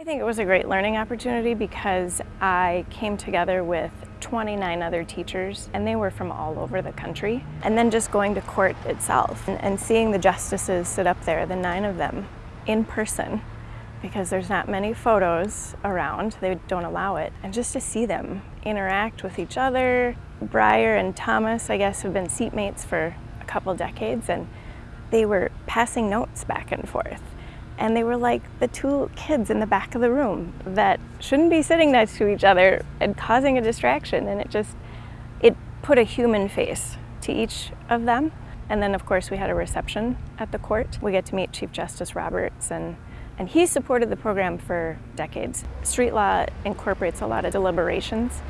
I think it was a great learning opportunity because I came together with 29 other teachers and they were from all over the country. And then just going to court itself and, and seeing the justices sit up there, the nine of them, in person because there's not many photos around, they don't allow it, and just to see them interact with each other. Breyer and Thomas, I guess, have been seatmates for a couple decades and they were passing notes back and forth and they were like the two kids in the back of the room that shouldn't be sitting next to each other and causing a distraction. And it just it put a human face to each of them. And then of course we had a reception at the court. We get to meet chief justice roberts and and he supported the program for decades. Street law incorporates a lot of deliberations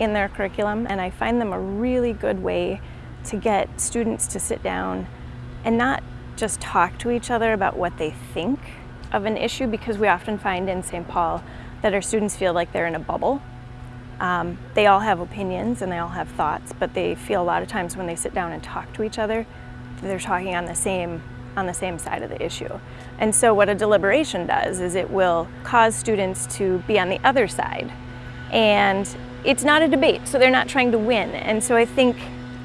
in their curriculum and i find them a really good way to get students to sit down and not just talk to each other about what they think of an issue because we often find in St. Paul that our students feel like they're in a bubble. Um, they all have opinions and they all have thoughts, but they feel a lot of times when they sit down and talk to each other, they're talking on the same on the same side of the issue. And so what a deliberation does is it will cause students to be on the other side. And it's not a debate, so they're not trying to win. And so I think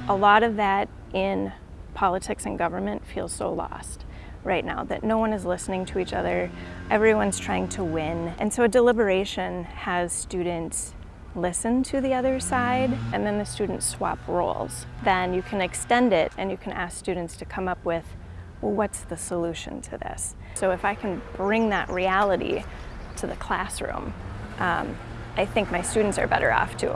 a lot of that in politics and government feels so lost right now, that no one is listening to each other, everyone's trying to win. And so a deliberation has students listen to the other side and then the students swap roles. Then you can extend it and you can ask students to come up with, well, what's the solution to this? So if I can bring that reality to the classroom, um, I think my students are better off too.